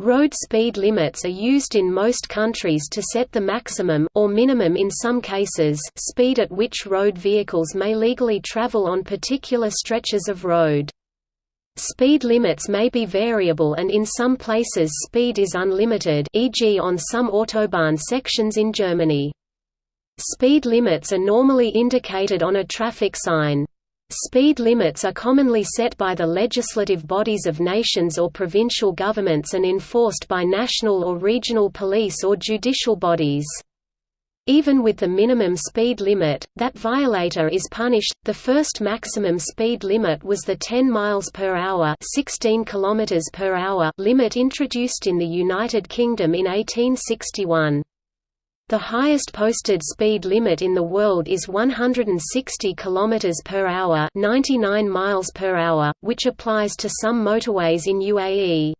Road speed limits are used in most countries to set the maximum or minimum in some cases speed at which road vehicles may legally travel on particular stretches of road. Speed limits may be variable and in some places speed is unlimited e.g. on some autobahn sections in Germany. Speed limits are normally indicated on a traffic sign. Speed limits are commonly set by the legislative bodies of nations or provincial governments and enforced by national or regional police or judicial bodies. Even with the minimum speed limit, that violator is punished. The first maximum speed limit was the 10 miles per hour, 16 kilometers per hour limit introduced in the United Kingdom in 1861. The highest posted speed limit in the world is 160 km per hour, 99 miles per hour, which applies to some motorways in UAE.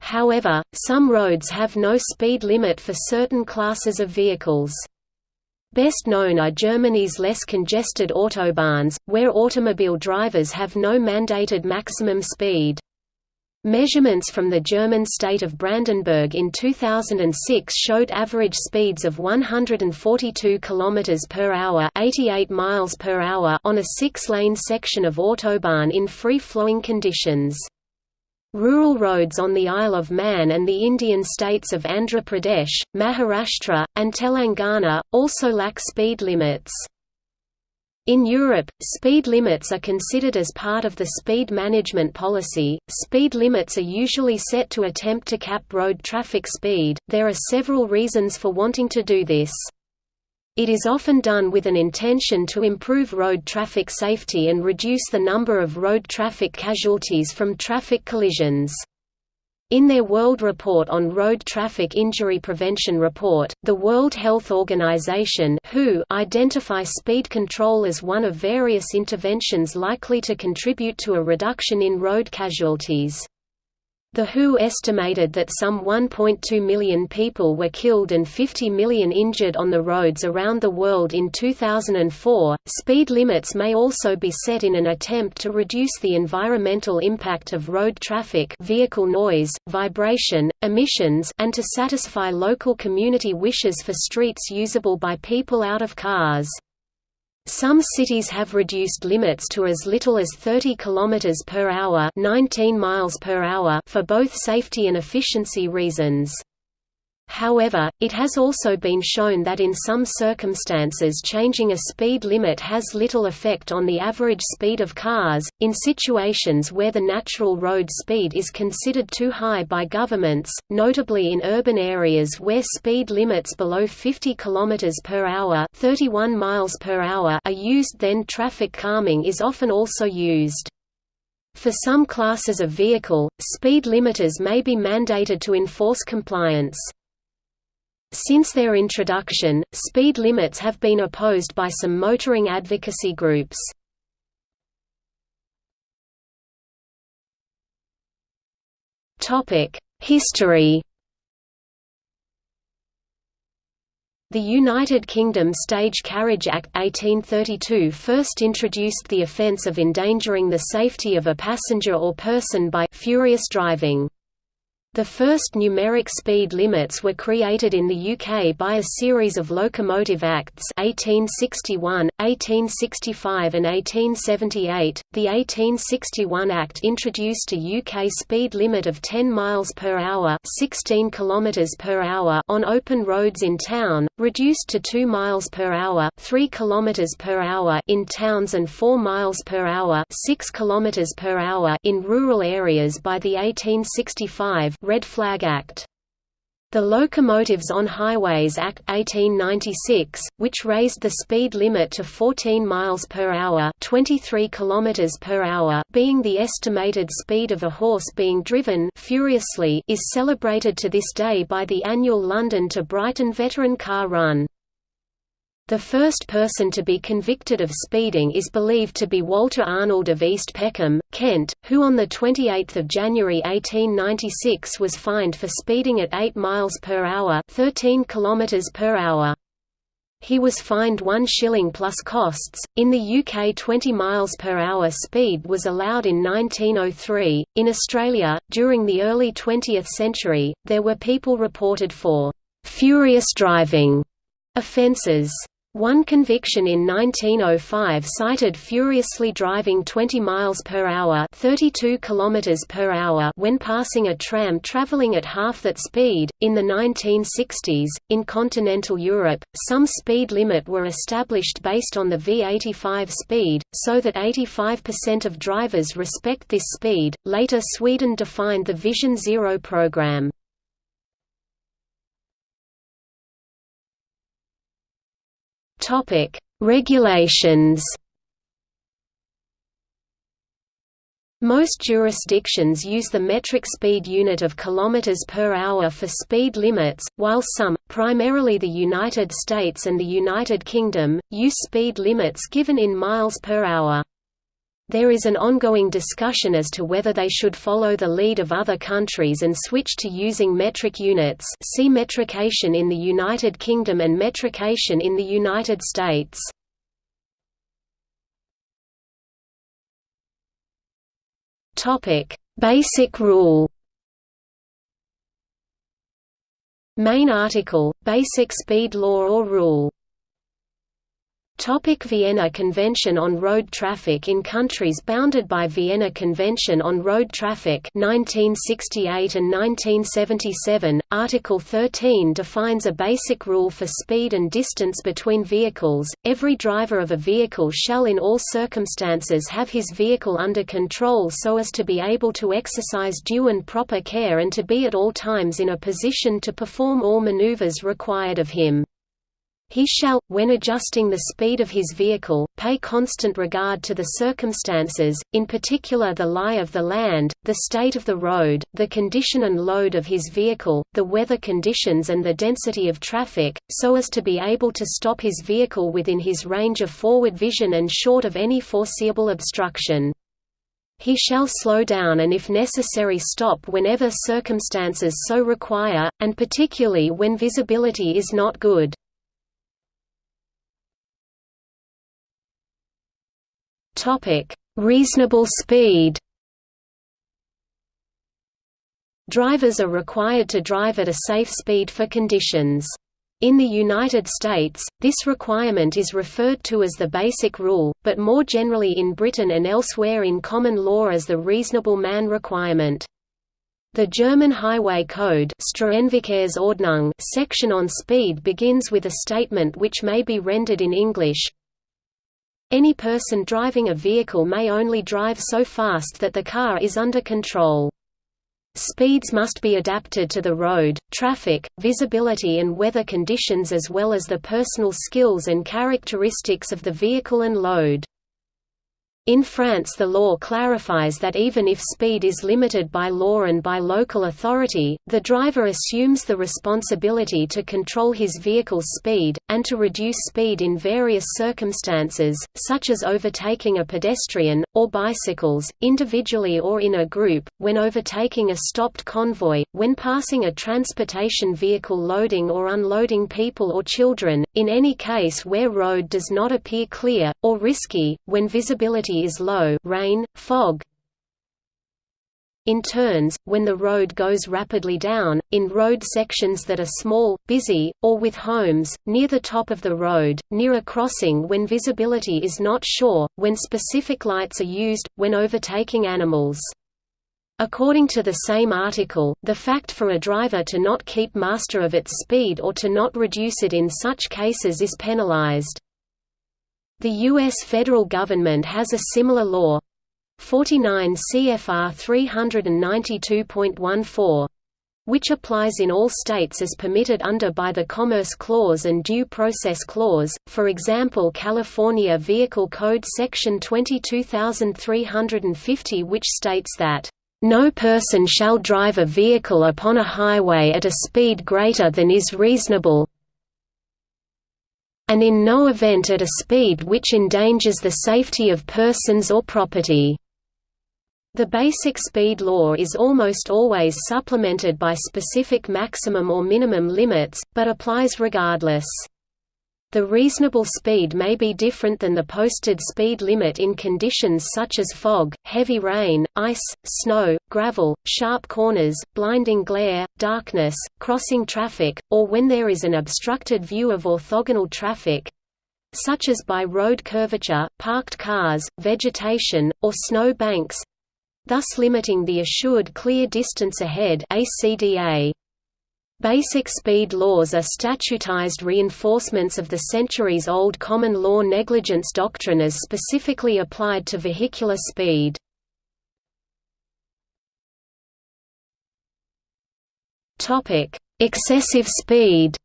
However, some roads have no speed limit for certain classes of vehicles. Best known are Germany's less congested autobahns, where automobile drivers have no mandated maximum speed. Measurements from the German state of Brandenburg in 2006 showed average speeds of 142 km per hour, 88 miles per hour on a 6-lane section of autobahn in free-flowing conditions. Rural roads on the Isle of Man and the Indian states of Andhra Pradesh, Maharashtra, and Telangana also lack speed limits. In Europe, speed limits are considered as part of the speed management policy. Speed limits are usually set to attempt to cap road traffic speed. There are several reasons for wanting to do this. It is often done with an intention to improve road traffic safety and reduce the number of road traffic casualties from traffic collisions. In their World Report on Road Traffic Injury Prevention report, the World Health Organization WHO identify speed control as one of various interventions likely to contribute to a reduction in road casualties. The WHO estimated that some 1.2 million people were killed and 50 million injured on the roads around the world in 2004. Speed limits may also be set in an attempt to reduce the environmental impact of road traffic, vehicle noise, vibration, emissions, and to satisfy local community wishes for streets usable by people out of cars. Some cities have reduced limits to as little as 30 km per hour, 19 miles per hour for both safety and efficiency reasons. However, it has also been shown that in some circumstances changing a speed limit has little effect on the average speed of cars, in situations where the natural road speed is considered too high by governments, notably in urban areas where speed limits below 50 km per hour, 31 miles per hour are used then traffic calming is often also used. For some classes of vehicle, speed limiters may be mandated to enforce compliance. Since their introduction, speed limits have been opposed by some motoring advocacy groups. History The United Kingdom Stage Carriage Act 1832 first introduced the offence of endangering the safety of a passenger or person by «furious driving». The first numeric speed limits were created in the UK by a series of Locomotive Acts 1861, 1865 and 1878. The 1861 Act introduced a UK speed limit of 10 miles per hour, 16 kilometers per hour on open roads in town, reduced to 2 miles per hour, 3 kilometers per hour in towns and 4 miles per hour, 6 kilometers per hour in rural areas by the 1865 Red Flag Act. The Locomotives on Highways Act 1896, which raised the speed limit to 14 miles per hour, 23 kilometers per hour, being the estimated speed of a horse being driven furiously, is celebrated to this day by the annual London to Brighton Veteran Car Run. The first person to be convicted of speeding is believed to be Walter Arnold of East Peckham, Kent, who on 28 January 1896 was fined for speeding at 8 miles per hour 13 km per hour. He was fined 1 shilling plus costs. In the UK 20 miles per hour speed was allowed in 1903. In Australia, during the early 20th century, there were people reported for furious driving offences. One conviction in 1905 cited furiously driving 20 miles per hour, 32 kilometers per hour when passing a tram traveling at half that speed. In the 1960s, in continental Europe, some speed limit were established based on the V85 speed, so that 85% of drivers respect this speed. Later Sweden defined the Vision Zero program. Topic: Regulations. Most jurisdictions use the metric speed unit of kilometers per hour for speed limits, while some, primarily the United States and the United Kingdom, use speed limits given in miles per hour. There is an ongoing discussion as to whether they should follow the lead of other countries and switch to using metric units see metrication in the United Kingdom and metrication in the United States. Basic rule Main article, Basic speed law or rule Topic Vienna Convention on Road Traffic In countries bounded by Vienna Convention on Road Traffic 1968 and 1977, Article 13 defines a basic rule for speed and distance between vehicles. Every driver of a vehicle shall in all circumstances have his vehicle under control so as to be able to exercise due and proper care and to be at all times in a position to perform all maneuvers required of him. He shall, when adjusting the speed of his vehicle, pay constant regard to the circumstances, in particular the lie of the land, the state of the road, the condition and load of his vehicle, the weather conditions and the density of traffic, so as to be able to stop his vehicle within his range of forward vision and short of any foreseeable obstruction. He shall slow down and if necessary stop whenever circumstances so require, and particularly when visibility is not good. Topic: Reasonable speed. Drivers are required to drive at a safe speed for conditions. In the United States, this requirement is referred to as the Basic Rule, but more generally in Britain and elsewhere in common law as the Reasonable Man requirement. The German Highway Code section on speed begins with a statement which may be rendered in English, any person driving a vehicle may only drive so fast that the car is under control. Speeds must be adapted to the road, traffic, visibility and weather conditions as well as the personal skills and characteristics of the vehicle and load. In France the law clarifies that even if speed is limited by law and by local authority, the driver assumes the responsibility to control his vehicle's speed, and to reduce speed in various circumstances, such as overtaking a pedestrian, or bicycles, individually or in a group, when overtaking a stopped convoy, when passing a transportation vehicle loading or unloading people or children, in any case where road does not appear clear, or risky, when visibility is low rain, fog, in turns, when the road goes rapidly down, in road sections that are small, busy, or with homes, near the top of the road, near a crossing when visibility is not sure, when specific lights are used, when overtaking animals. According to the same article, the fact for a driver to not keep master of its speed or to not reduce it in such cases is penalized. The U.S. federal government has a similar law 49 CFR 392.14 which applies in all states as permitted under by the Commerce Clause and Due Process Clause, for example California Vehicle Code Section 22350 which states that, "...no person shall drive a vehicle upon a highway at a speed greater than is reasonable, and in no event at a speed which endangers the safety of persons or property. The basic speed law is almost always supplemented by specific maximum or minimum limits, but applies regardless. The reasonable speed may be different than the posted speed limit in conditions such as fog, heavy rain, ice, snow, gravel, sharp corners, blinding glare, darkness, crossing traffic, or when there is an obstructed view of orthogonal traffic such as by road curvature, parked cars, vegetation, or snow banks thus limiting the assured clear distance ahead ACDA. Basic speed laws are statutized reinforcements of the centuries-old common law negligence doctrine as specifically applied to vehicular speed. Excessive speed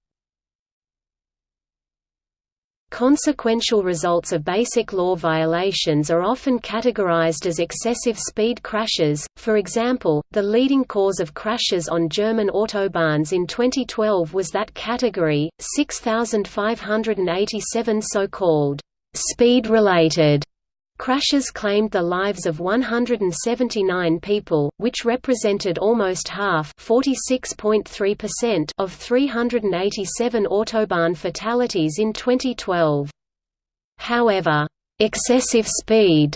Consequential results of basic law violations are often categorized as excessive speed crashes, for example, the leading cause of crashes on German autobahns in 2012 was that category, 6,587 so-called speed-related Crashes claimed the lives of 179 people, which represented almost half of 387 autobahn fatalities in 2012. However, excessive speed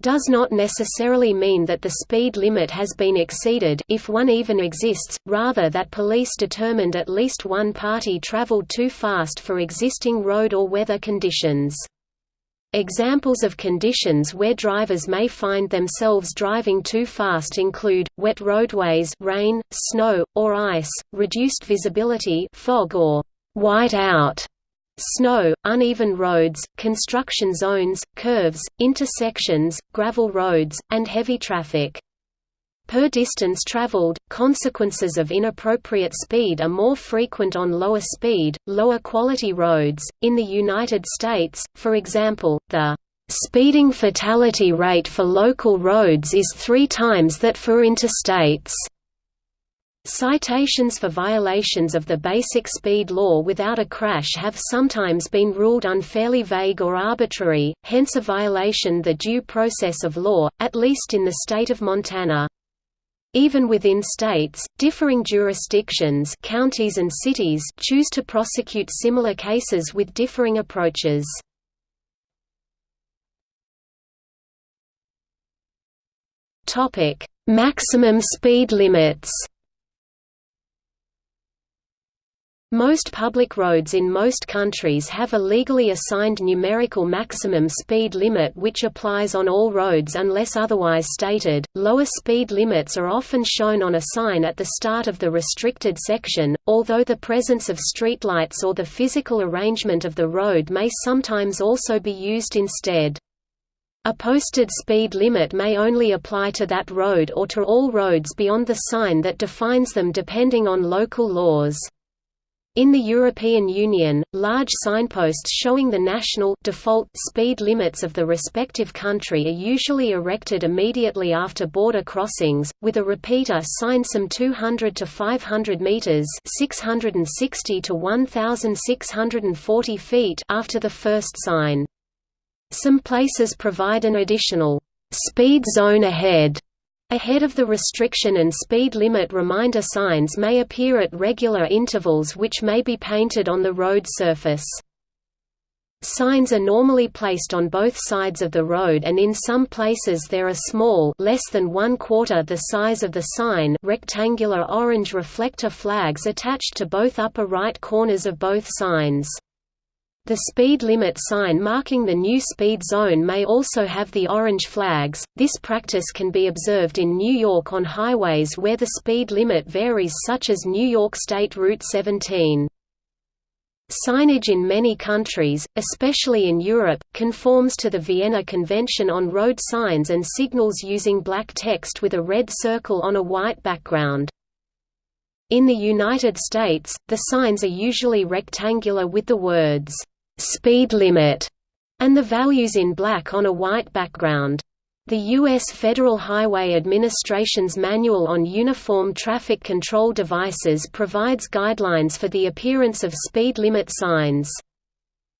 does not necessarily mean that the speed limit has been exceeded if one even exists, rather that police determined at least one party traveled too fast for existing road or weather conditions. Examples of conditions where drivers may find themselves driving too fast include, wet roadways rain, snow, or ice, reduced visibility fog or white out, snow, uneven roads, construction zones, curves, intersections, gravel roads, and heavy traffic. Per distance traveled, consequences of inappropriate speed are more frequent on lower speed, lower quality roads. In the United States, for example, the speeding fatality rate for local roads is three times that for interstates. Citations for violations of the basic speed law without a crash have sometimes been ruled unfairly vague or arbitrary, hence a violation the due process of law, at least in the state of Montana. Even within states, differing jurisdictions counties and cities choose to prosecute similar cases with differing approaches. Maximum speed limits Most public roads in most countries have a legally assigned numerical maximum speed limit which applies on all roads unless otherwise stated. Lower speed limits are often shown on a sign at the start of the restricted section, although the presence of streetlights or the physical arrangement of the road may sometimes also be used instead. A posted speed limit may only apply to that road or to all roads beyond the sign that defines them depending on local laws. In the European Union, large signposts showing the national default speed limits of the respective country are usually erected immediately after border crossings, with a repeater sign some 200 to 500 meters (660 to 1640 feet) after the first sign. Some places provide an additional speed zone ahead Ahead of the restriction and speed limit reminder signs may appear at regular intervals which may be painted on the road surface. Signs are normally placed on both sides of the road and in some places there are small less than one quarter the size of the sign rectangular orange reflector flags attached to both upper right corners of both signs. The speed limit sign marking the new speed zone may also have the orange flags. This practice can be observed in New York on highways where the speed limit varies such as New York State Route 17. Signage in many countries, especially in Europe, conforms to the Vienna Convention on road signs and signals using black text with a red circle on a white background. In the United States, the signs are usually rectangular with the words, speed limit, and the values in black on a white background. The U.S. Federal Highway Administration's Manual on Uniform Traffic Control Devices provides guidelines for the appearance of speed limit signs.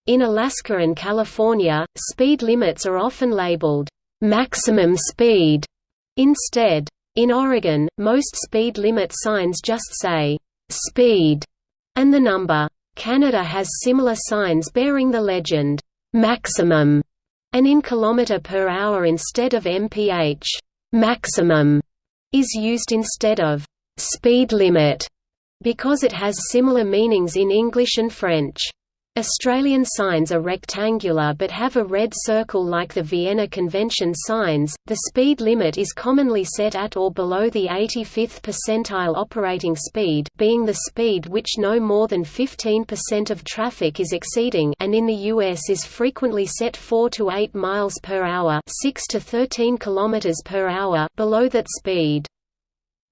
In Alaska and California, speed limits are often labeled, "...maximum speed", instead. In Oregon, most speed limit signs just say, "...speed", and the number Canada has similar signs bearing the legend, "'maximum' and in kilometre per hour instead of mph. "'Maximum' is used instead of "'speed limit' because it has similar meanings in English and French. Australian signs are rectangular but have a red circle like the Vienna Convention signs. The speed limit is commonly set at or below the 85th percentile operating speed, being the speed which no more than 15% of traffic is exceeding, and in the US is frequently set 4 to 8 miles per hour, 6 to 13 kilometers per hour below that speed.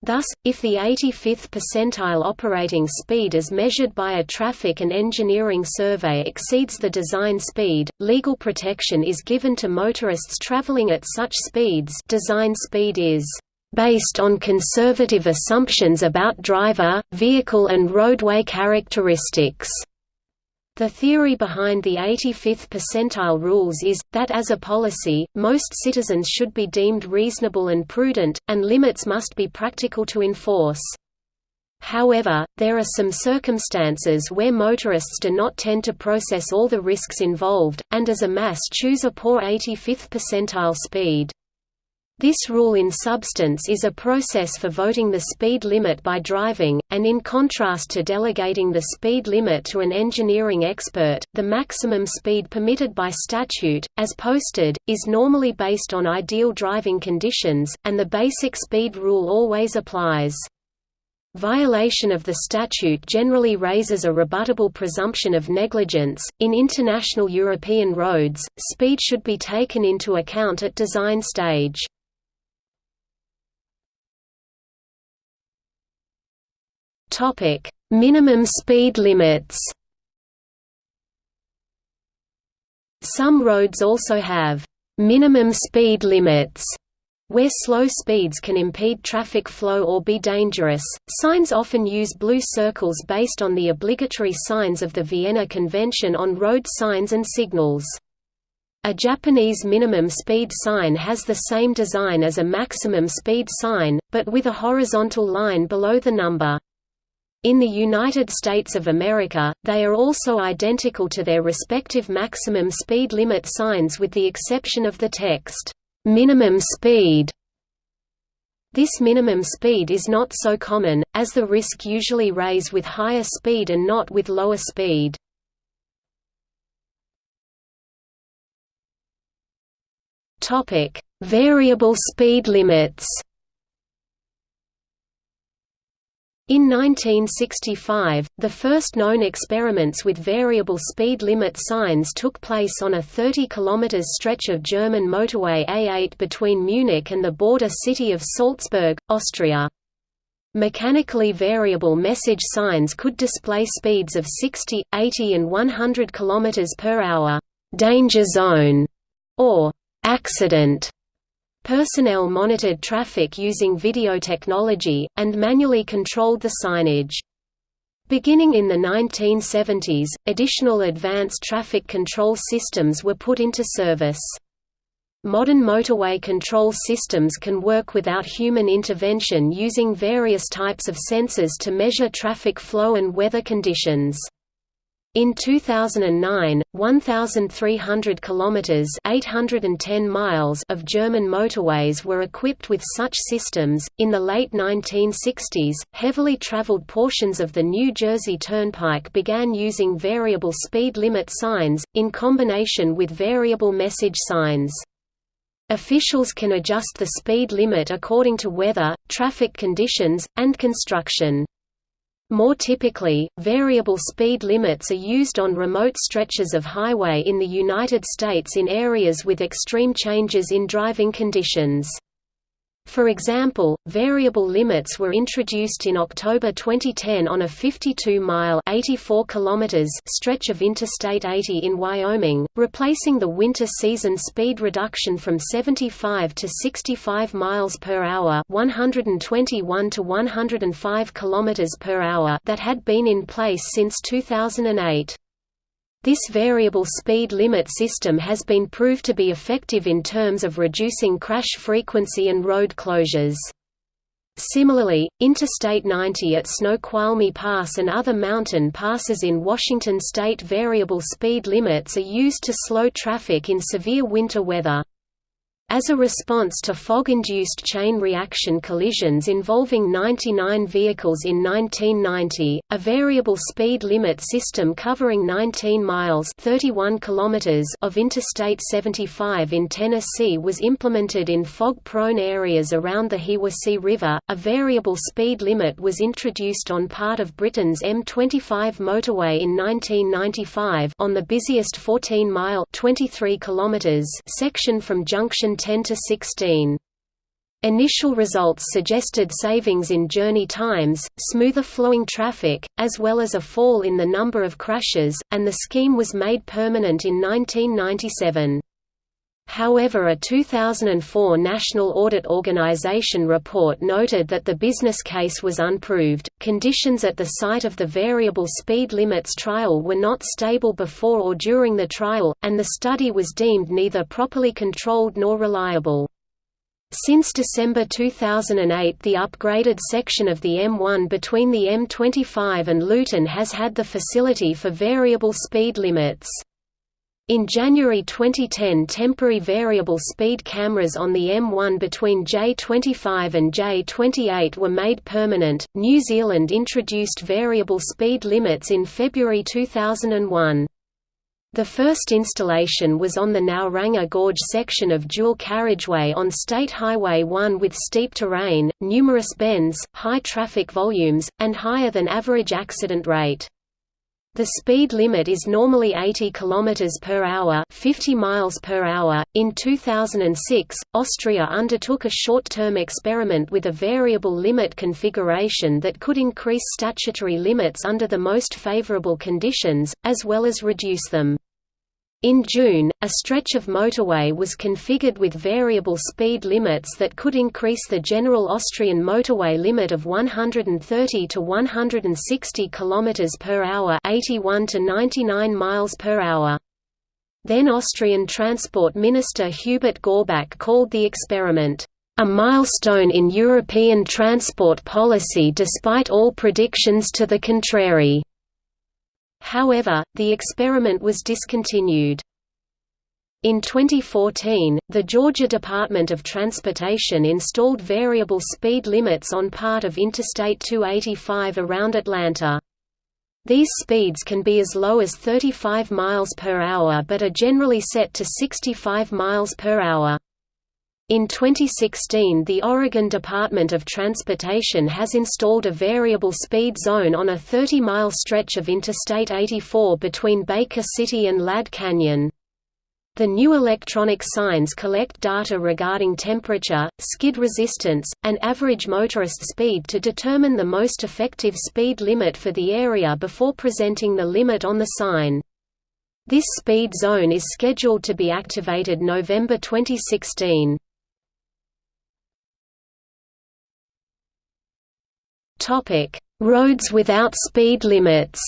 Thus, if the 85th percentile operating speed as measured by a traffic and engineering survey exceeds the design speed, legal protection is given to motorists traveling at such speeds design speed is based on conservative assumptions about driver, vehicle and roadway characteristics. The theory behind the 85th percentile rules is, that as a policy, most citizens should be deemed reasonable and prudent, and limits must be practical to enforce. However, there are some circumstances where motorists do not tend to process all the risks involved, and as a mass choose a poor 85th percentile speed. This rule in substance is a process for voting the speed limit by driving, and in contrast to delegating the speed limit to an engineering expert, the maximum speed permitted by statute, as posted, is normally based on ideal driving conditions, and the basic speed rule always applies. Violation of the statute generally raises a rebuttable presumption of negligence. In international European roads, speed should be taken into account at design stage. Topic: Minimum speed limits. Some roads also have minimum speed limits where slow speeds can impede traffic flow or be dangerous. Signs often use blue circles based on the obligatory signs of the Vienna Convention on road signs and signals. A Japanese minimum speed sign has the same design as a maximum speed sign, but with a horizontal line below the number. In the United States of America, they are also identical to their respective maximum speed limit signs with the exception of the text, "'minimum speed' This minimum speed is not so common, as the risk usually rays with higher speed and not with lower speed. Variable speed limits In 1965, the first known experiments with variable speed limit signs took place on a 30 km stretch of German motorway A8 between Munich and the border city of Salzburg, Austria. Mechanically variable message signs could display speeds of 60, 80 and 100 km per hour, danger zone, or accident Personnel monitored traffic using video technology, and manually controlled the signage. Beginning in the 1970s, additional advanced traffic control systems were put into service. Modern motorway control systems can work without human intervention using various types of sensors to measure traffic flow and weather conditions. In 2009, 1,300 kilometers (810 miles) of German motorways were equipped with such systems. In the late 1960s, heavily traveled portions of the New Jersey Turnpike began using variable speed limit signs in combination with variable message signs. Officials can adjust the speed limit according to weather, traffic conditions, and construction. More typically, variable speed limits are used on remote stretches of highway in the United States in areas with extreme changes in driving conditions. For example, variable limits were introduced in October 2010 on a 52-mile (84 kilometers) stretch of Interstate 80 in Wyoming, replacing the winter season speed reduction from 75 to 65 miles per hour (121 to 105 kilometers per hour) that had been in place since 2008. This variable speed limit system has been proved to be effective in terms of reducing crash frequency and road closures. Similarly, Interstate 90 at Snoqualmie Pass and other mountain passes in Washington state variable speed limits are used to slow traffic in severe winter weather. As a response to fog-induced chain reaction collisions involving 99 vehicles in 1990, a variable speed limit system covering 19 miles 31 kilometers of Interstate 75 in Tennessee was implemented in fog-prone areas around the Hiwassee River. A variable speed limit was introduced on part of Britain's M25 motorway in 1995 on the busiest 14-mile (23 kilometers) section from Junction 10 to 16. Initial results suggested savings in journey times, smoother flowing traffic, as well as a fall in the number of crashes, and the scheme was made permanent in 1997. However a 2004 National Audit Organization report noted that the business case was unproved, conditions at the site of the variable speed limits trial were not stable before or during the trial, and the study was deemed neither properly controlled nor reliable. Since December 2008 the upgraded section of the M1 between the M25 and Luton has had the facility for variable speed limits. In January 2010 temporary variable speed cameras on the M1 between J25 and J28 were made permanent. New Zealand introduced variable speed limits in February 2001. The first installation was on the Ngauranga Gorge section of dual carriageway on State Highway 1 with steep terrain, numerous bends, high traffic volumes, and higher than average accident rate. The speed limit is normally 80 km per hour, 50 miles per hour. In 2006, Austria undertook a short-term experiment with a variable limit configuration that could increase statutory limits under the most favorable conditions as well as reduce them. In June, a stretch of motorway was configured with variable speed limits that could increase the general Austrian motorway limit of 130 to 160 km per hour, 81 to 99 miles per hour. Then Austrian Transport Minister Hubert Gorbach called the experiment a milestone in European transport policy despite all predictions to the contrary. However, the experiment was discontinued. In 2014, the Georgia Department of Transportation installed variable speed limits on part of Interstate 285 around Atlanta. These speeds can be as low as 35 miles per hour but are generally set to 65 miles per hour. In 2016 the Oregon Department of Transportation has installed a variable speed zone on a 30-mile stretch of Interstate 84 between Baker City and Ladd Canyon. The new electronic signs collect data regarding temperature, skid resistance, and average motorist speed to determine the most effective speed limit for the area before presenting the limit on the sign. This speed zone is scheduled to be activated November 2016. Topic: Roads without speed limits.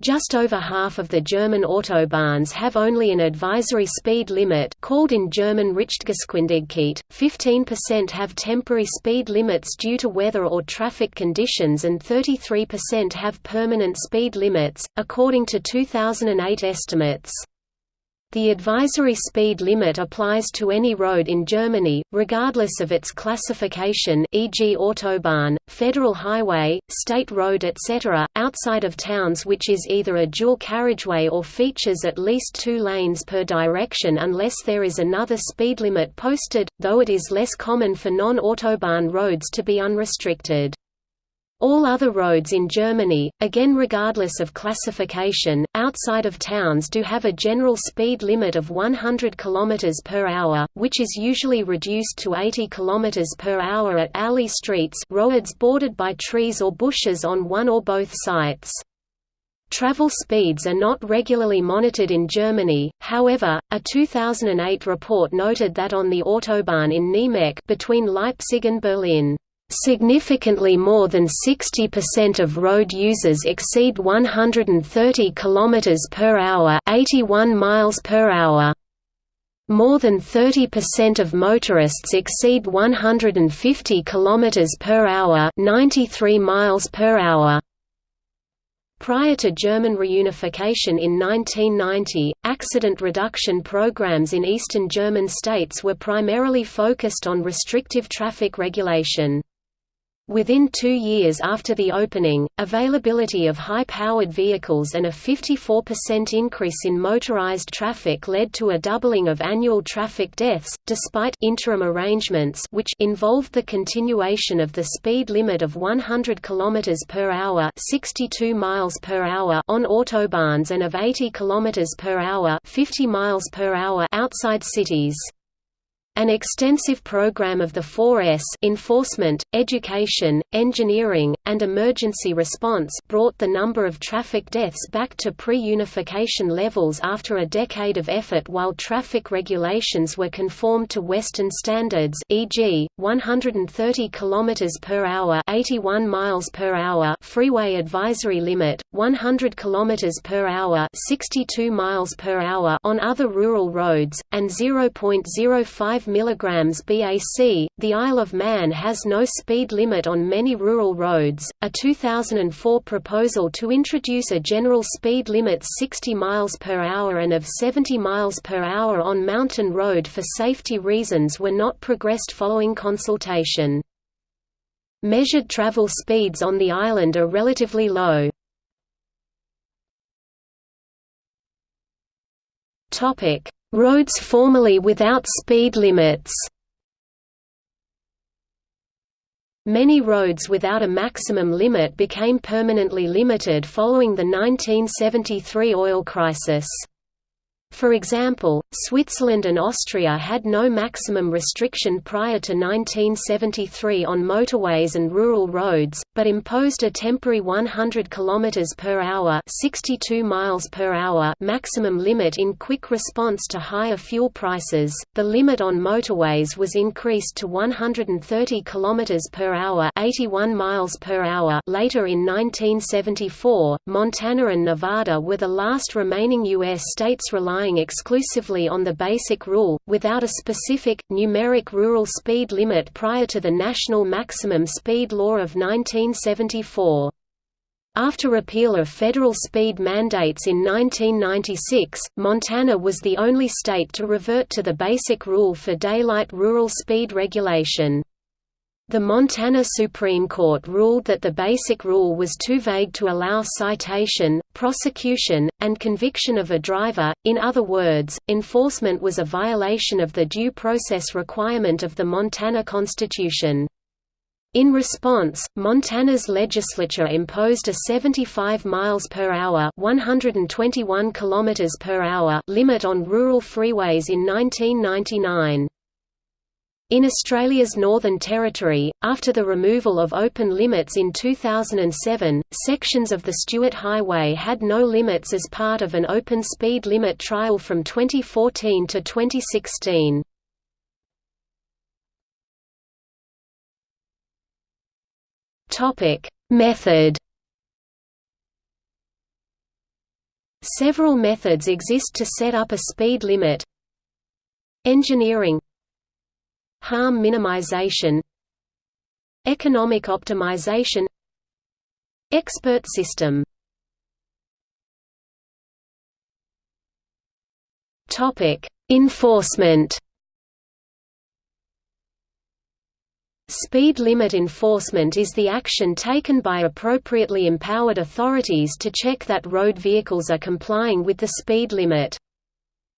Just over half of the German autobahns have only an advisory speed limit called in German Richtgeschwindigkeit, 15% have temporary speed limits due to weather or traffic conditions and 33% have permanent speed limits, according to 2008 estimates. The advisory speed limit applies to any road in Germany, regardless of its classification e.g. Autobahn, federal highway, state road etc., outside of towns which is either a dual carriageway or features at least two lanes per direction unless there is another speed limit posted, though it is less common for non-Autobahn roads to be unrestricted. All other roads in Germany, again regardless of classification, outside of towns do have a general speed limit of 100 km per hour, which is usually reduced to 80 km per hour at alley streets roads bordered by trees or bushes on one or both sides. Travel speeds are not regularly monitored in Germany, however, a 2008 report noted that on the Autobahn in Niemegk between Leipzig and Berlin Significantly more than 60% of road users exceed 130 km per hour, 81 miles per hour. More than 30% of motorists exceed 150 km per hour, 93 miles per hour. Prior to German reunification in 1990, accident reduction programs in eastern German states were primarily focused on restrictive traffic regulation. Within two years after the opening, availability of high-powered vehicles and a 54% increase in motorized traffic led to a doubling of annual traffic deaths, despite interim arrangements which involved the continuation of the speed limit of 100 km per hour, 62 miles per hour on autobahns and of 80 km per hour, 50 miles per hour outside cities. An extensive program of the 4S enforcement, education, engineering, and emergency response brought the number of traffic deaths back to pre-unification levels after a decade of effort while traffic regulations were conformed to Western standards e.g., 130 km per hour 81 miles per hour freeway advisory limit, 100 km per hour 62 miles per hour on other rural roads, and 0.05 mg BAC. The Isle of Man has no speed limit on many rural roads. A 2004 proposal to introduce a general speed limit 60 miles per hour and of 70 miles per hour on mountain road for safety reasons were not progressed following consultation. Measured travel speeds on the island are relatively low. Topic: Roads formerly without speed limits Many roads without a maximum limit became permanently limited following the 1973 oil crisis. For example, Switzerland and Austria had no maximum restriction prior to 1973 on motorways and rural roads, but imposed a temporary 100 km per hour, 62 miles per hour maximum limit in quick response to higher fuel prices. The limit on motorways was increased to 130 km per hour, 81 miles per hour later in 1974. Montana and Nevada were the last remaining US states relying relying exclusively on the basic rule, without a specific, numeric rural speed limit prior to the National Maximum Speed Law of 1974. After repeal of federal speed mandates in 1996, Montana was the only state to revert to the basic rule for daylight rural speed regulation. The Montana Supreme Court ruled that the basic rule was too vague to allow citation, prosecution, and conviction of a driver, in other words, enforcement was a violation of the due process requirement of the Montana Constitution. In response, Montana's legislature imposed a 75 miles per hour, 121 kilometers per hour limit on rural freeways in 1999. In Australia's Northern Territory, after the removal of open limits in 2007, sections of the Stuart Highway had no limits as part of an open speed limit trial from 2014 to 2016. Method. Several methods exist to set up a speed limit. Engineering harm minimization economic optimization expert system topic enforcement Speed limit enforcement is the action taken by appropriately empowered authorities to check that road vehicles are complying with the speed limit.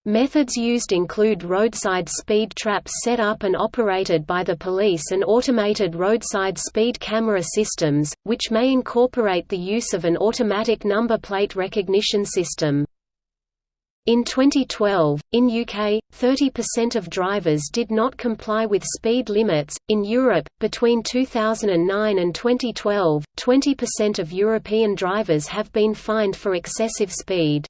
Methods used include roadside speed traps set up and operated by the police and automated roadside speed camera systems, which may incorporate the use of an automatic number plate recognition system. In 2012, in UK, 30% of drivers did not comply with speed limits. In Europe, between 2009 and 2012, 20% of European drivers have been fined for excessive speed.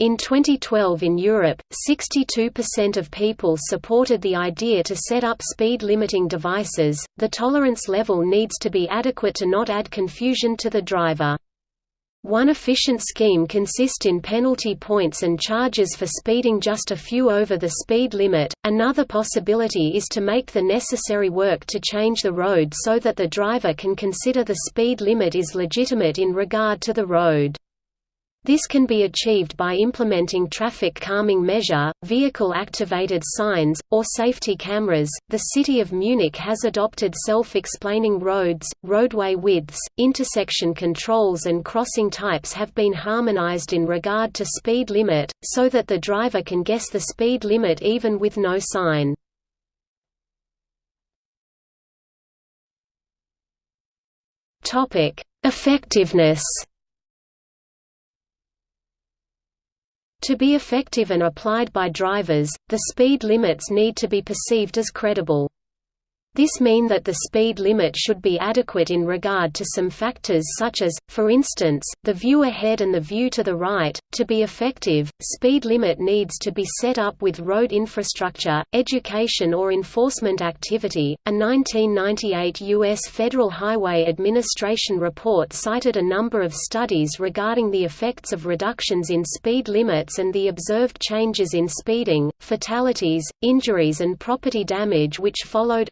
In 2012 in Europe, 62% of people supported the idea to set up speed limiting devices. The tolerance level needs to be adequate to not add confusion to the driver. One efficient scheme consists in penalty points and charges for speeding just a few over the speed limit. Another possibility is to make the necessary work to change the road so that the driver can consider the speed limit is legitimate in regard to the road. This can be achieved by implementing traffic calming measure, vehicle activated signs, or safety cameras. The city of Munich has adopted self-explaining roads, roadway widths, intersection controls and crossing types have been harmonized in regard to speed limit, so that the driver can guess the speed limit even with no sign. Effectiveness To be effective and applied by drivers, the speed limits need to be perceived as credible. This mean that the speed limit should be adequate in regard to some factors such as, for instance, the view ahead and the view to the right. To be effective, speed limit needs to be set up with road infrastructure, education or enforcement activity. A 1998 U.S. Federal Highway Administration report cited a number of studies regarding the effects of reductions in speed limits and the observed changes in speeding, fatalities, injuries and property damage which followed.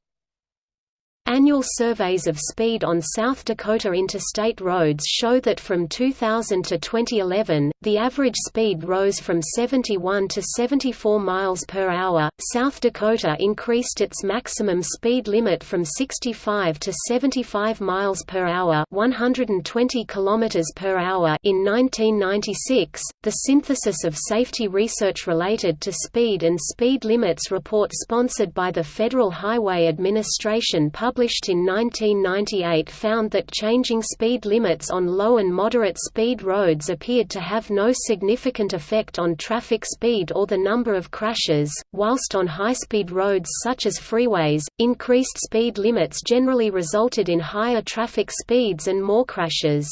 Annual surveys of speed on South Dakota interstate roads show that from 2000 to 2011, the average speed rose from 71 to 74 miles per hour. South Dakota increased its maximum speed limit from 65 to 75 miles per hour, 120 kilometers per hour in 1996. The synthesis of safety research related to speed and speed limits report sponsored by the Federal Highway Administration published published in 1998 found that changing speed limits on low and moderate speed roads appeared to have no significant effect on traffic speed or the number of crashes, whilst on high-speed roads such as freeways, increased speed limits generally resulted in higher traffic speeds and more crashes.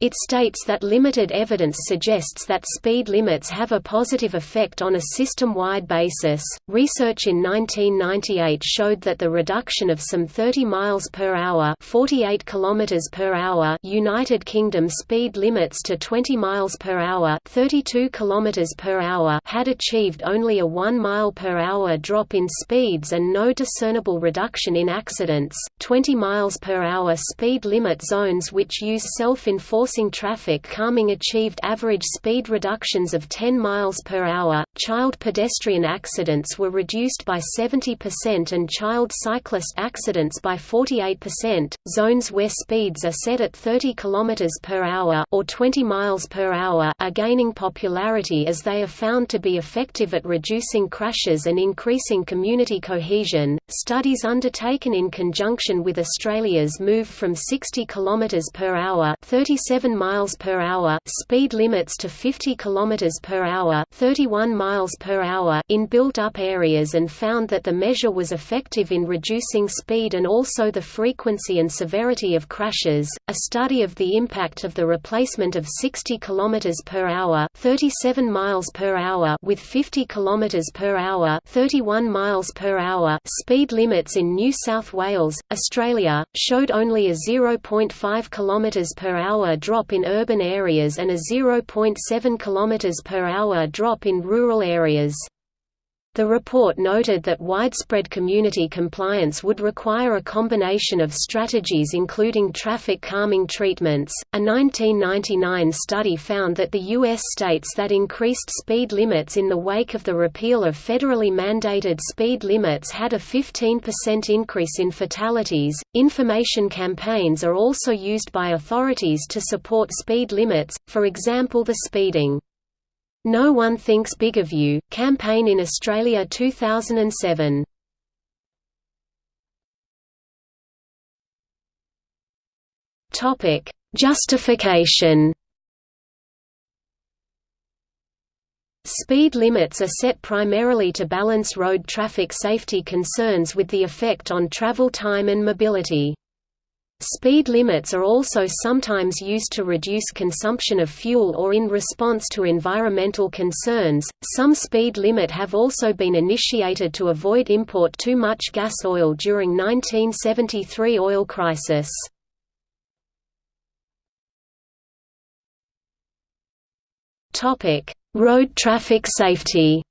It states that limited evidence suggests that speed limits have a positive effect on a system-wide basis. Research in 1998 showed that the reduction of some 30 miles per hour, 48 kilometers per hour United Kingdom speed limits to 20 miles per hour, 32 kilometers per hour had achieved only a 1 mile per hour drop in speeds and no discernible reduction in accidents. 20 miles per hour speed limit zones which use self-enforced enforcing traffic calming achieved average speed reductions of 10 miles per hour. Child pedestrian accidents were reduced by 70% and child cyclist accidents by 48%. Zones where speeds are set at 30 km per hour or 20 miles per hour are gaining popularity as they are found to be effective at reducing crashes and increasing community cohesion. Studies undertaken in conjunction with Australia's move from 60 km per hour, 37 miles per hour speed limits to 50 kilometers per hour, 31 miles per hour in built-up areas and found that the measure was effective in reducing speed and also the frequency and severity of crashes. A study of the impact of the replacement of 60 kilometers per hour, 37 miles per hour with 50 kilometers per hour, 31 miles per hour speed limits in New South Wales, Australia, showed only a 0.5 kilometers per hour drop in urban areas and a 0.7 km per hour drop in rural areas. The report noted that widespread community compliance would require a combination of strategies including traffic calming treatments. A 1999 study found that the U.S. states that increased speed limits in the wake of the repeal of federally mandated speed limits had a 15% increase in fatalities. Information campaigns are also used by authorities to support speed limits, for example, the Speeding no One Thinks Big of You, campaign in Australia 2007. Topic: Justification. Speed limits are set primarily to balance road traffic safety concerns with the effect on travel time and mobility. Speed limits are also sometimes used to reduce consumption of fuel or in response to environmental concerns. Some speed limit have also been initiated to avoid import too much gas oil during 1973 oil crisis. Topic: Road traffic safety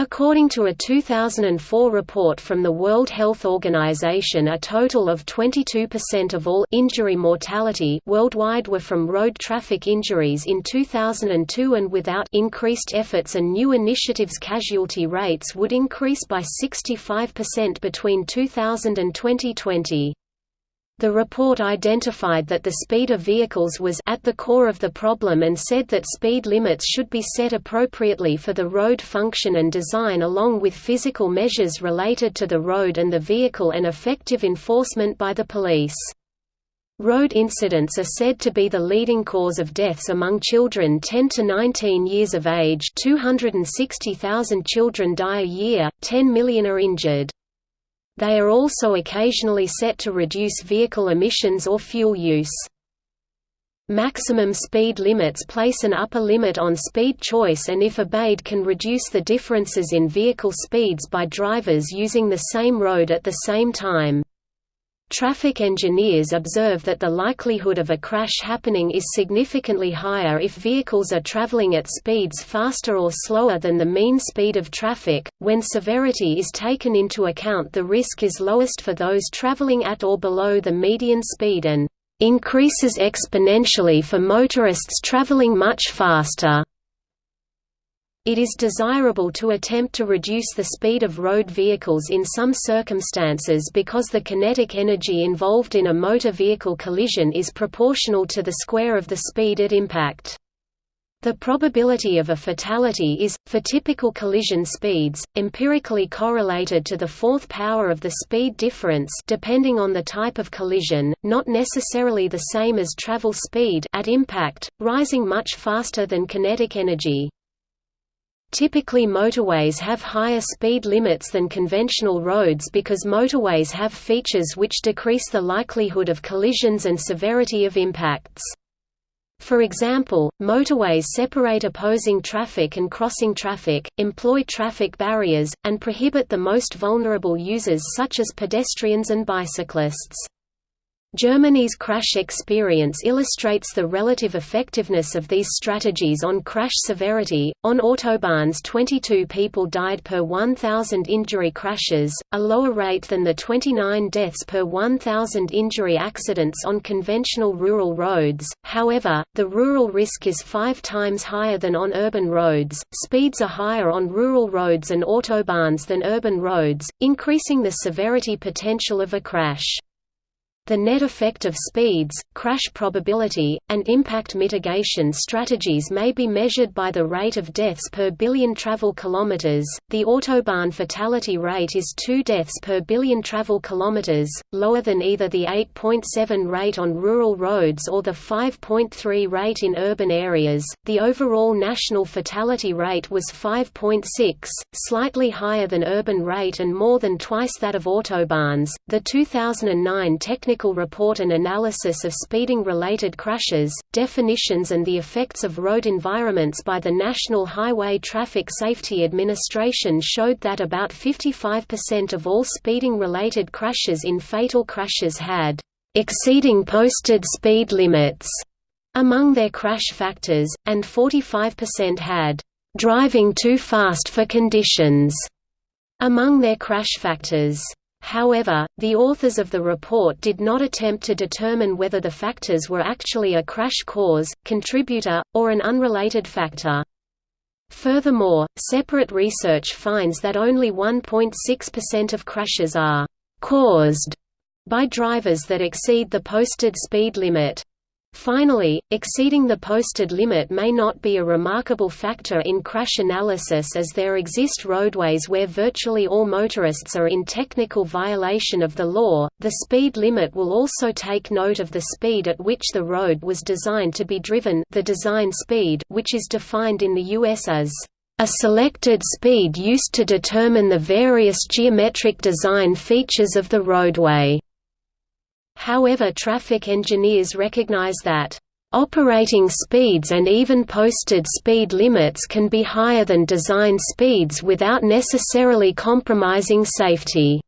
According to a 2004 report from the World Health Organization a total of 22% of all injury mortality worldwide were from road traffic injuries in 2002 and without increased efforts and new initiatives casualty rates would increase by 65% between 2000 and 2020. The report identified that the speed of vehicles was at the core of the problem and said that speed limits should be set appropriately for the road function and design along with physical measures related to the road and the vehicle and effective enforcement by the police. Road incidents are said to be the leading cause of deaths among children 10 to 19 years of age 260,000 children die a year, 10 million are injured. They are also occasionally set to reduce vehicle emissions or fuel use. Maximum speed limits place an upper limit on speed choice and if obeyed can reduce the differences in vehicle speeds by drivers using the same road at the same time. Traffic engineers observe that the likelihood of a crash happening is significantly higher if vehicles are traveling at speeds faster or slower than the mean speed of traffic. When severity is taken into account, the risk is lowest for those traveling at or below the median speed and increases exponentially for motorists traveling much faster. It is desirable to attempt to reduce the speed of road vehicles in some circumstances because the kinetic energy involved in a motor vehicle collision is proportional to the square of the speed at impact. The probability of a fatality is, for typical collision speeds, empirically correlated to the fourth power of the speed difference depending on the type of collision, not necessarily the same as travel speed at impact, rising much faster than kinetic energy. Typically motorways have higher speed limits than conventional roads because motorways have features which decrease the likelihood of collisions and severity of impacts. For example, motorways separate opposing traffic and crossing traffic, employ traffic barriers, and prohibit the most vulnerable users such as pedestrians and bicyclists. Germany's crash experience illustrates the relative effectiveness of these strategies on crash severity. On autobahns, 22 people died per 1,000 injury crashes, a lower rate than the 29 deaths per 1,000 injury accidents on conventional rural roads. However, the rural risk is five times higher than on urban roads. Speeds are higher on rural roads and autobahns than urban roads, increasing the severity potential of a crash. The net effect of speeds, crash probability, and impact mitigation strategies may be measured by the rate of deaths per billion travel kilometers. The autobahn fatality rate is 2 deaths per billion travel kilometers, lower than either the 8.7 rate on rural roads or the 5.3 rate in urban areas. The overall national fatality rate was 5.6, slightly higher than urban rate and more than twice that of autobahns. The 2009 technical technical report and analysis of speeding-related crashes, definitions and the effects of road environments by the National Highway Traffic Safety Administration showed that about 55% of all speeding-related crashes in fatal crashes had exceeding posted speed limits among their crash factors, and 45% had driving too fast for conditions among their crash factors. However, the authors of the report did not attempt to determine whether the factors were actually a crash cause, contributor, or an unrelated factor. Furthermore, separate research finds that only 1.6% of crashes are «caused» by drivers that exceed the posted speed limit. Finally, exceeding the posted limit may not be a remarkable factor in crash analysis as there exist roadways where virtually all motorists are in technical violation of the law. The speed limit will also take note of the speed at which the road was designed to be driven, the design speed, which is defined in the US as a selected speed used to determine the various geometric design features of the roadway. However traffic engineers recognize that Operating speeds and even posted speed limits can be higher than design speeds without necessarily compromising safety.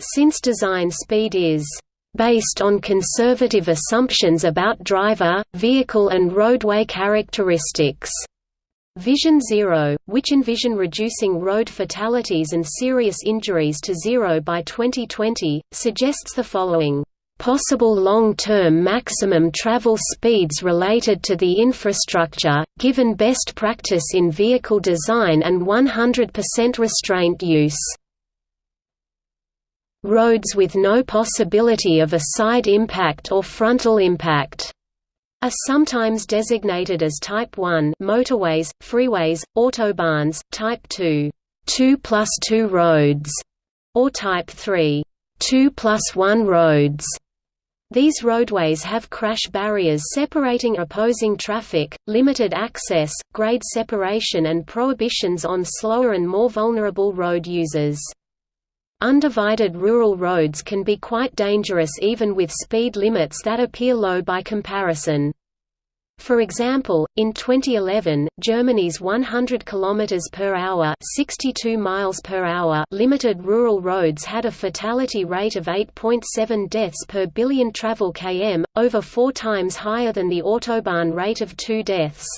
Since design speed is based on conservative assumptions about driver, vehicle and roadway characteristics. Vision Zero, which envision reducing road fatalities and serious injuries to zero by 2020, suggests the following possible long-term maximum travel speeds related to the infrastructure, given best practice in vehicle design and 100% restraint use. Roads with no possibility of a side impact or frontal impact are sometimes designated as Type 1 motorways, freeways, autobahns, Type 2 2 plus 2 roads, or Type 3 2 plus 1 roads. These roadways have crash barriers separating opposing traffic, limited access, grade separation and prohibitions on slower and more vulnerable road users. Undivided rural roads can be quite dangerous even with speed limits that appear low by comparison. For example, in 2011, Germany's 100 km per hour, 62 miles per hour limited rural roads had a fatality rate of 8.7 deaths per billion travel km, over 4 times higher than the autobahn rate of 2 deaths.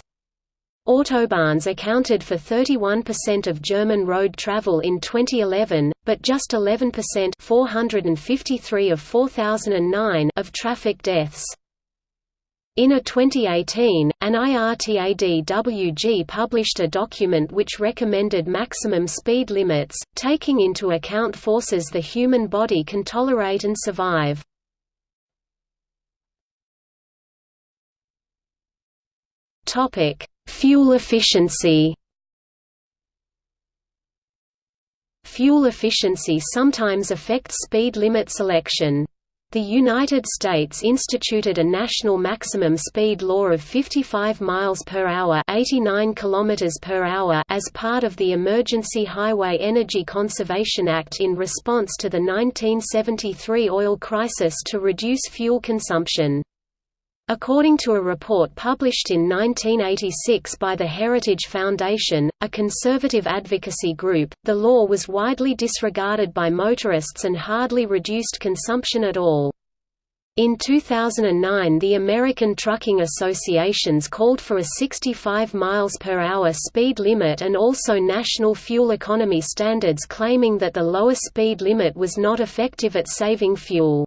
Autobahns accounted for 31% of German road travel in 2011, but just 11% 453 of 4009 of traffic deaths. In a 2018, an IRTADWG published a document which recommended maximum speed limits, taking into account forces the human body can tolerate and survive. Fuel efficiency Fuel efficiency sometimes affects speed limit selection. The United States instituted a national maximum speed law of 55 miles per hour, 89 kilometers per hour as part of the Emergency Highway Energy Conservation Act in response to the 1973 oil crisis to reduce fuel consumption. According to a report published in 1986 by the Heritage Foundation, a conservative advocacy group, the law was widely disregarded by motorists and hardly reduced consumption at all. In 2009 the American Trucking Associations called for a 65 miles per hour speed limit and also national fuel economy standards claiming that the lower speed limit was not effective at saving fuel.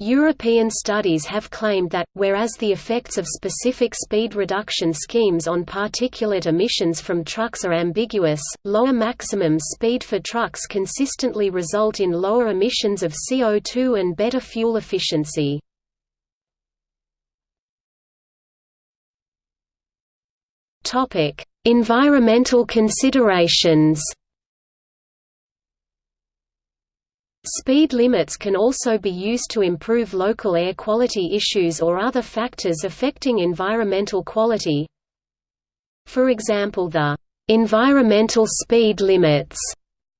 European studies have claimed that, whereas the effects of specific speed reduction schemes on particulate emissions from trucks are ambiguous, lower maximum speed for trucks consistently result in lower emissions of CO2 and better fuel efficiency. Environmental considerations Speed limits can also be used to improve local air quality issues or other factors affecting environmental quality. For example the environmental speed limits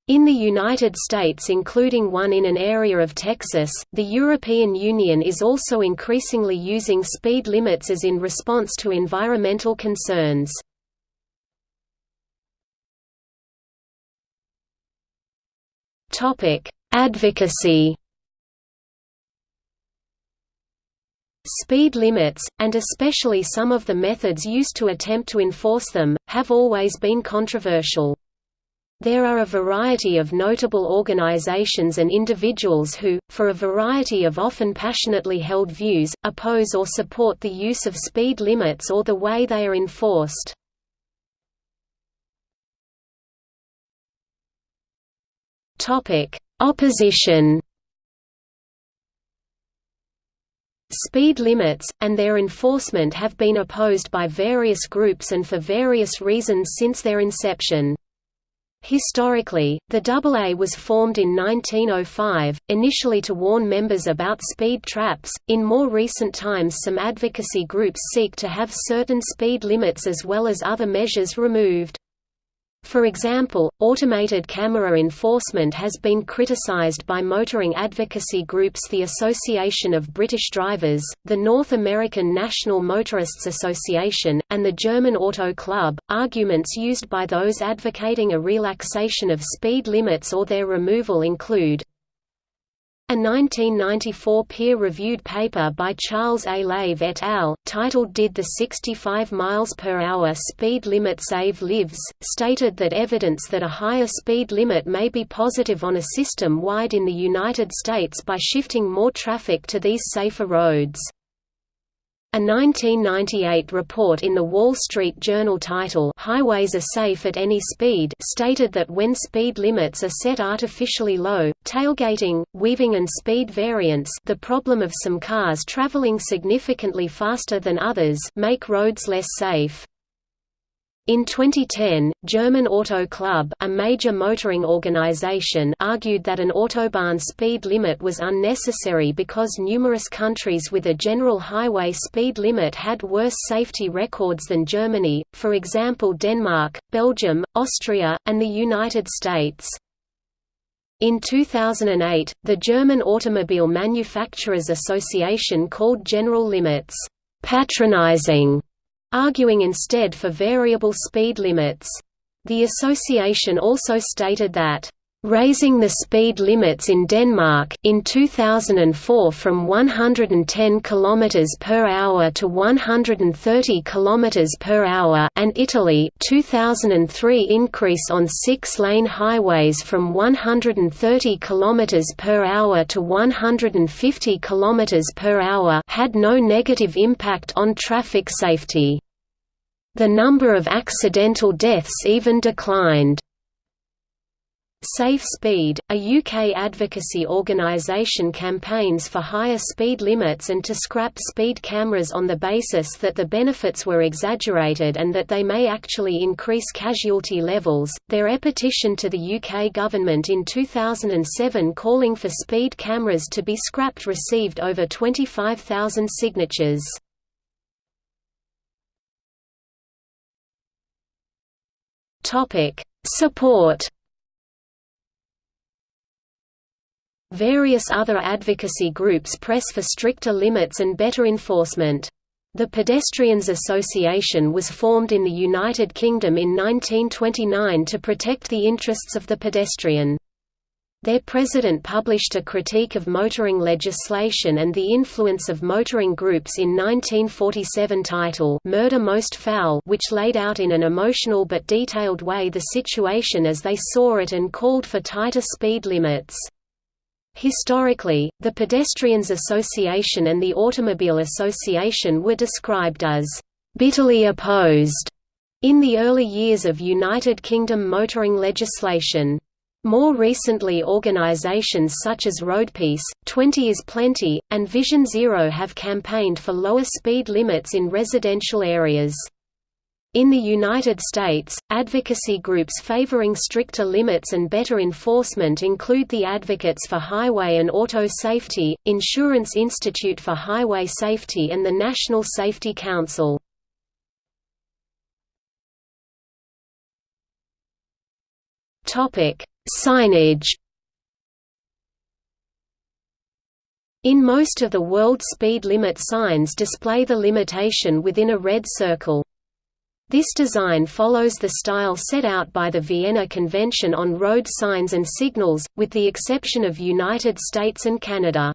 in the United States including one in an area of Texas, the European Union is also increasingly using speed limits as in response to environmental concerns. Topic: Advocacy Speed limits, and especially some of the methods used to attempt to enforce them, have always been controversial. There are a variety of notable organizations and individuals who, for a variety of often passionately held views, oppose or support the use of speed limits or the way they are enforced. Opposition Speed limits, and their enforcement have been opposed by various groups and for various reasons since their inception. Historically, the AA was formed in 1905, initially to warn members about speed traps. In more recent times, some advocacy groups seek to have certain speed limits as well as other measures removed. For example, automated camera enforcement has been criticized by motoring advocacy groups the Association of British Drivers, the North American National Motorists Association, and the German Auto Club. Arguments used by those advocating a relaxation of speed limits or their removal include A 1994 peer-reviewed paper by Charles A. Lave et al., titled Did the 65 miles per hour speed limit save lives, stated that evidence that a higher speed limit may be positive on a system wide in the United States by shifting more traffic to these safer roads. A 1998 report in The Wall Street Journal title Highways are safe at any speed stated that when speed limits are set artificially low, tailgating, weaving and speed variance the problem of some cars traveling significantly faster than others make roads less safe. In 2010, German Auto Club a major motoring organization argued that an autobahn speed limit was unnecessary because numerous countries with a general highway speed limit had worse safety records than Germany, for example Denmark, Belgium, Austria, and the United States. In 2008, the German Automobile Manufacturers Association called general limits, "...patronizing", arguing instead for variable speed limits. The association also stated that raising the speed limits in Denmark in 2004 from 110 km per hour to 130 km per hour and Italy 2003 increase on 6-lane highways from 130 km per hour to 150 km per hour had no negative impact on traffic safety. The number of accidental deaths even declined. Safe Speed, a UK advocacy organisation campaigns for higher speed limits and to scrap speed cameras on the basis that the benefits were exaggerated and that they may actually increase casualty levels. Their petition to the UK government in 2007 calling for speed cameras to be scrapped received over 25,000 signatures. Topic: Support Various other advocacy groups press for stricter limits and better enforcement. The Pedestrians Association was formed in the United Kingdom in 1929 to protect the interests of the pedestrian. Their president published a critique of motoring legislation and the influence of motoring groups in 1947 title Murder Most Foul which laid out in an emotional but detailed way the situation as they saw it and called for tighter speed limits. Historically, the Pedestrians Association and the Automobile Association were described as bitterly opposed in the early years of United Kingdom motoring legislation. More recently organisations such as Roadpeace, 20 is Plenty, and Vision Zero have campaigned for lower speed limits in residential areas. In the United States, advocacy groups favoring stricter limits and better enforcement include the Advocates for Highway and Auto Safety, Insurance Institute for Highway Safety and the National Safety Council. Signage In most of the world speed limit signs display the limitation within a red circle. This design follows the style set out by the Vienna Convention on Road Signs and Signals, with the exception of United States and Canada.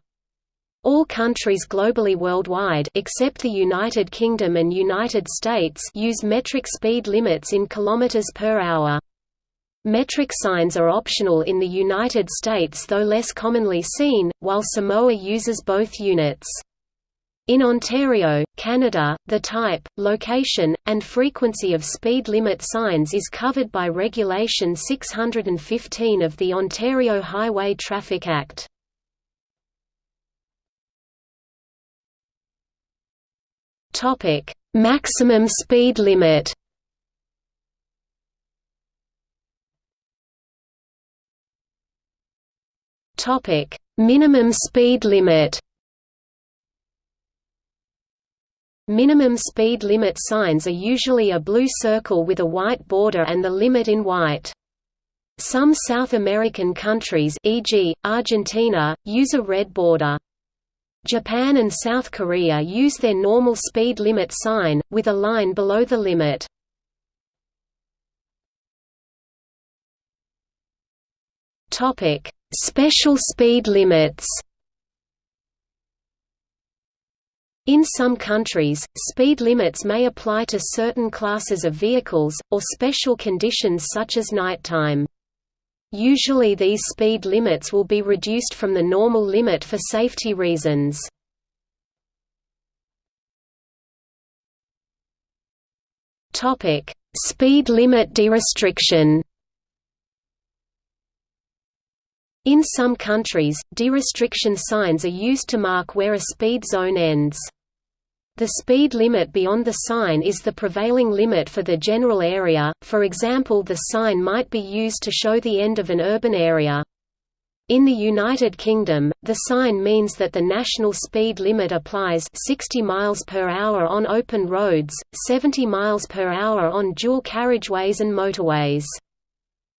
All countries globally worldwide except the United Kingdom and United States use metric speed limits in kilometers per hour. Metric signs are optional in the United States though less commonly seen, while Samoa uses both units. In Ontario, Canada, the type, location, and frequency of speed limit signs is covered by Regulation 615 of the Ontario Highway Traffic Act. Maximum speed limit Minimum speed limit Minimum speed limit signs are usually a blue circle with a white border and the limit in white. Some South American countries e.g., Argentina, use a red border. Japan and South Korea use their normal speed limit sign, with a line below the limit. Special speed limits In some countries, speed limits may apply to certain classes of vehicles, or special conditions such as nighttime. Usually these speed limits will be reduced from the normal limit for safety reasons. Speed limit derestriction In some countries, derestriction signs are used to mark where a speed zone ends. The speed limit beyond the sign is the prevailing limit for the general area, for example the sign might be used to show the end of an urban area. In the United Kingdom, the sign means that the national speed limit applies 60 miles per hour on open roads, 70 miles per hour on dual carriageways and motorways.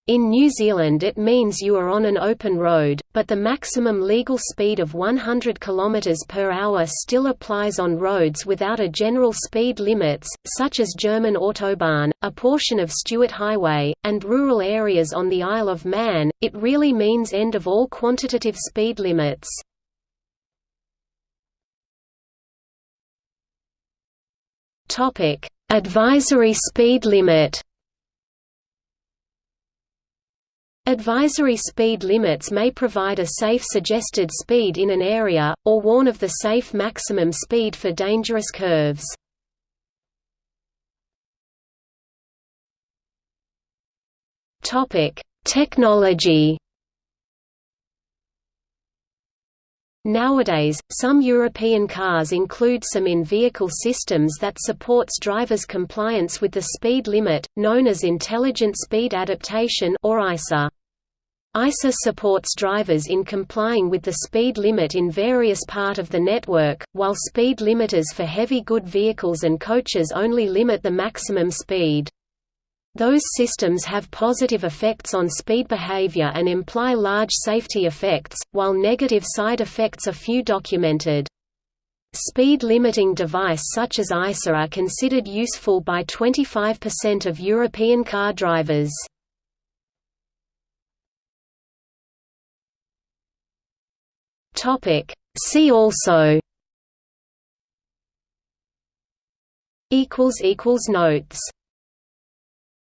In New Zealand it means you are on an open road, but the maximum legal speed of 100 km per hour still applies on roads without a general speed limits, such as German Autobahn, a portion of Stuart Highway, and rural areas on the Isle of Man. It really means end of all quantitative speed limits. Advisory speed limit. Advisory speed limits may provide a safe suggested speed in an area, or warn of the safe maximum speed for dangerous curves. Technology Nowadays, some European cars include some in-vehicle systems that supports drivers' compliance with the speed limit, known as Intelligent Speed Adaptation or ISA. ISA supports drivers in complying with the speed limit in various part of the network, while speed limiters for heavy good vehicles and coaches only limit the maximum speed. Those systems have positive effects on speed behavior and imply large safety effects, while negative side effects are few documented. Speed limiting device such as ISA are considered useful by 25% of European car drivers. See also. Equals equals Notes